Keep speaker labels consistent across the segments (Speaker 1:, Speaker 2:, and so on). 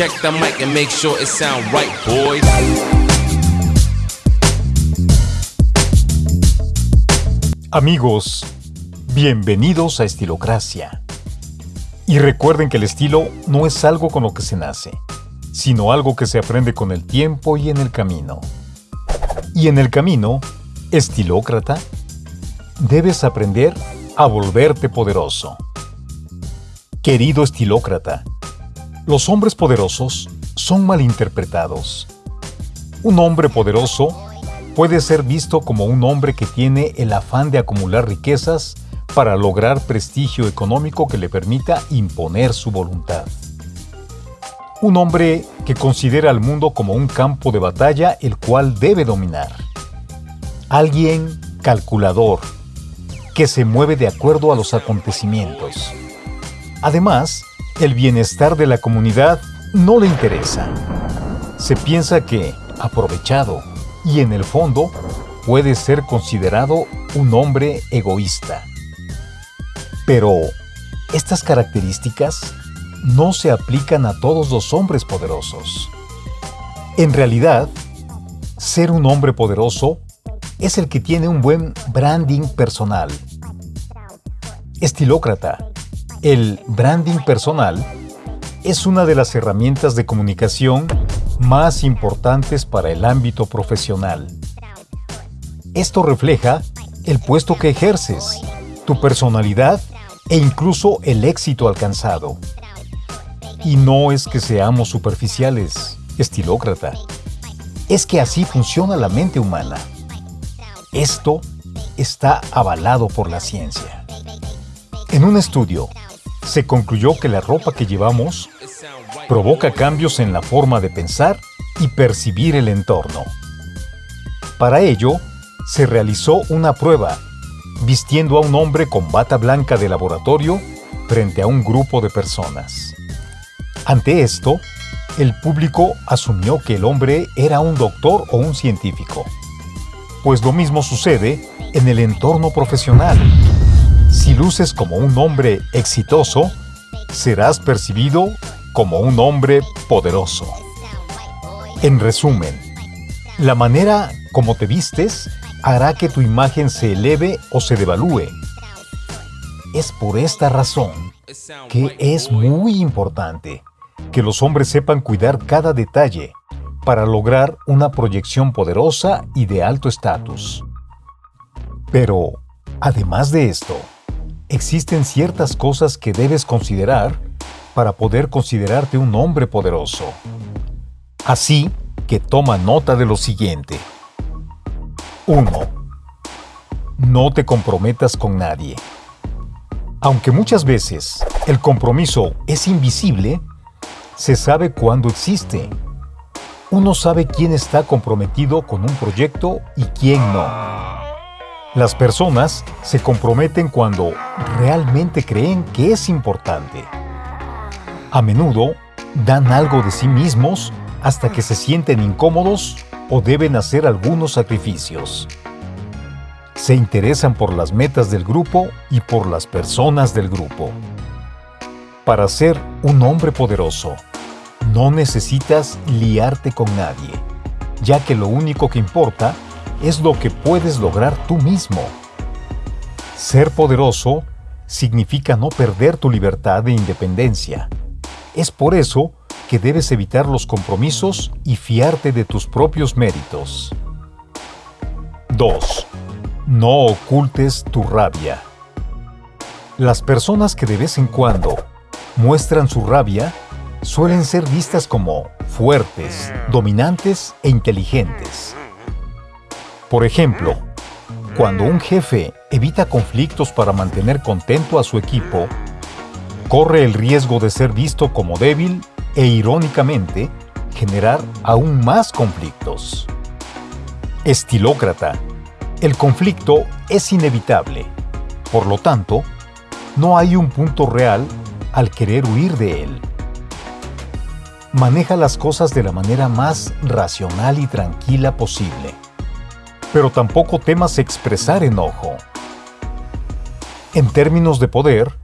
Speaker 1: Check the mic and make sure it sound right, boys.
Speaker 2: Amigos, bienvenidos a Estilocracia. Y recuerden que el estilo no es algo con lo que se nace, sino algo que se aprende con el tiempo y en el camino. Y en el camino, estilócrata, debes aprender a volverte poderoso. Querido estilócrata, los hombres poderosos son malinterpretados. Un hombre poderoso puede ser visto como un hombre que tiene el afán de acumular riquezas para lograr prestigio económico que le permita imponer su voluntad. Un hombre que considera al mundo como un campo de batalla el cual debe dominar. Alguien calculador, que se mueve de acuerdo a los acontecimientos. Además, el bienestar de la comunidad no le interesa. Se piensa que, aprovechado, y en el fondo, puede ser considerado un hombre egoísta. Pero, estas características no se aplican a todos los hombres poderosos. En realidad, ser un hombre poderoso es el que tiene un buen branding personal. Estilócrata. El branding personal es una de las herramientas de comunicación más importantes para el ámbito profesional. Esto refleja el puesto que ejerces, tu personalidad e incluso el éxito alcanzado. Y no es que seamos superficiales, estilócrata. Es que así funciona la mente humana. Esto está avalado por la ciencia. En un estudio, se concluyó que la ropa que llevamos provoca cambios en la forma de pensar y percibir el entorno. Para ello, se realizó una prueba, vistiendo a un hombre con bata blanca de laboratorio frente a un grupo de personas. Ante esto, el público asumió que el hombre era un doctor o un científico. Pues lo mismo sucede en el entorno profesional. Si luces como un hombre exitoso, serás percibido como un hombre poderoso. En resumen, la manera como te vistes hará que tu imagen se eleve o se devalúe. Es por esta razón que es muy importante que los hombres sepan cuidar cada detalle para lograr una proyección poderosa y de alto estatus. Pero, además de esto, existen ciertas cosas que debes considerar para poder considerarte un hombre poderoso. Así que toma nota de lo siguiente. 1. No te comprometas con nadie. Aunque muchas veces el compromiso es invisible, se sabe cuándo existe. Uno sabe quién está comprometido con un proyecto y quién no. Las personas se comprometen cuando realmente creen que es importante. A menudo dan algo de sí mismos hasta que se sienten incómodos o deben hacer algunos sacrificios. Se interesan por las metas del grupo y por las personas del grupo. Para ser un hombre poderoso, no necesitas liarte con nadie, ya que lo único que importa es lo que puedes lograr tú mismo. Ser poderoso significa no perder tu libertad e independencia. Es por eso que debes evitar los compromisos y fiarte de tus propios méritos. 2. No ocultes tu rabia. Las personas que de vez en cuando muestran su rabia suelen ser vistas como fuertes, dominantes e inteligentes. Por ejemplo, cuando un jefe evita conflictos para mantener contento a su equipo, corre el riesgo de ser visto como débil e irónicamente generar aún más conflictos. Estilócrata. El conflicto es inevitable. Por lo tanto, no hay un punto real al querer huir de él. Maneja las cosas de la manera más racional y tranquila posible. Pero tampoco temas expresar enojo. En términos de poder,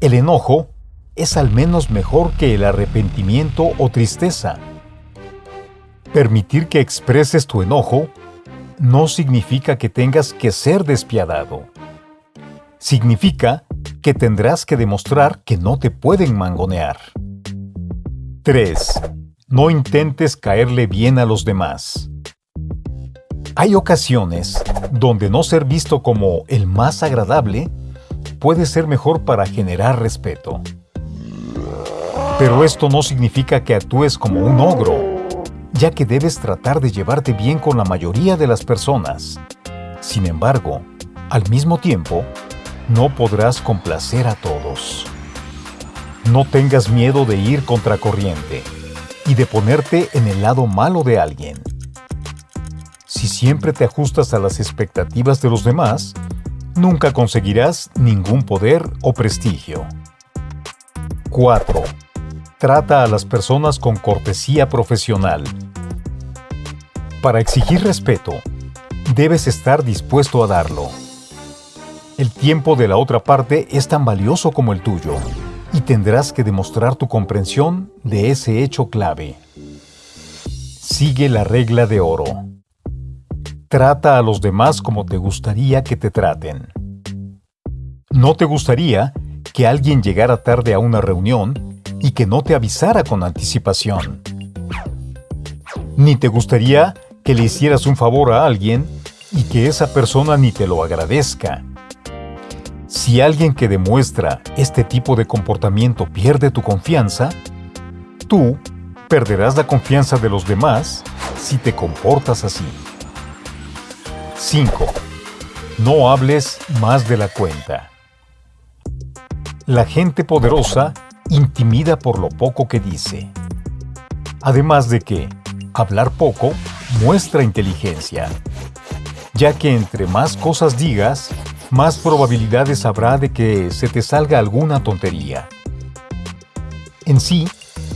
Speaker 2: el enojo es al menos mejor que el arrepentimiento o tristeza. Permitir que expreses tu enojo no significa que tengas que ser despiadado. Significa que tendrás que demostrar que no te pueden mangonear. 3. No intentes caerle bien a los demás. Hay ocasiones donde no ser visto como el más agradable puede ser mejor para generar respeto. Pero esto no significa que actúes como un ogro, ya que debes tratar de llevarte bien con la mayoría de las personas. Sin embargo, al mismo tiempo, no podrás complacer a todos. No tengas miedo de ir contracorriente y de ponerte en el lado malo de alguien. Si siempre te ajustas a las expectativas de los demás, nunca conseguirás ningún poder o prestigio. 4. Trata a las personas con cortesía profesional. Para exigir respeto, debes estar dispuesto a darlo. El tiempo de la otra parte es tan valioso como el tuyo, y tendrás que demostrar tu comprensión de ese hecho clave. Sigue la regla de oro. Trata a los demás como te gustaría que te traten. No te gustaría que alguien llegara tarde a una reunión y que no te avisara con anticipación. Ni te gustaría que le hicieras un favor a alguien y que esa persona ni te lo agradezca. Si alguien que demuestra este tipo de comportamiento pierde tu confianza, tú perderás la confianza de los demás si te comportas así. 5. No hables más de la cuenta. La gente poderosa intimida por lo poco que dice. Además de que hablar poco muestra inteligencia, ya que entre más cosas digas, más probabilidades habrá de que se te salga alguna tontería. En sí,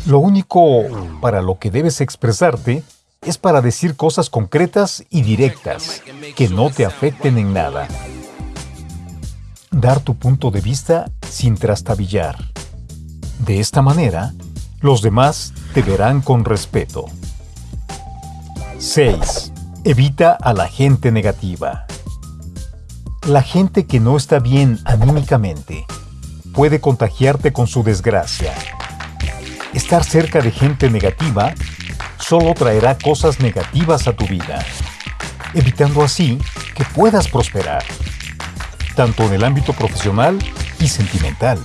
Speaker 2: lo único para lo que debes expresarte es para decir cosas concretas y directas que no te afecten en nada. Dar tu punto de vista sin trastabillar. De esta manera, los demás te verán con respeto. 6. Evita a la gente negativa. La gente que no está bien anímicamente puede contagiarte con su desgracia. Estar cerca de gente negativa solo traerá cosas negativas a tu vida, evitando así que puedas prosperar, tanto en el ámbito profesional y sentimental.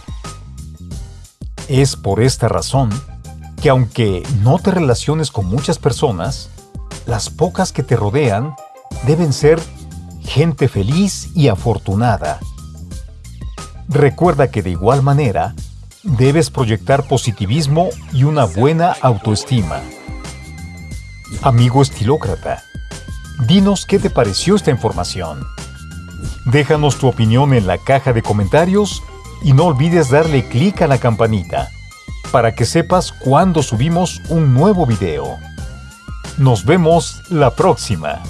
Speaker 2: Es por esta razón que aunque no te relaciones con muchas personas, las pocas que te rodean deben ser gente feliz y afortunada. Recuerda que de igual manera, debes proyectar positivismo y una buena autoestima. Amigo estilócrata, dinos qué te pareció esta información. Déjanos tu opinión en la caja de comentarios y no olvides darle clic a la campanita para que sepas cuando subimos un nuevo video. Nos vemos la próxima.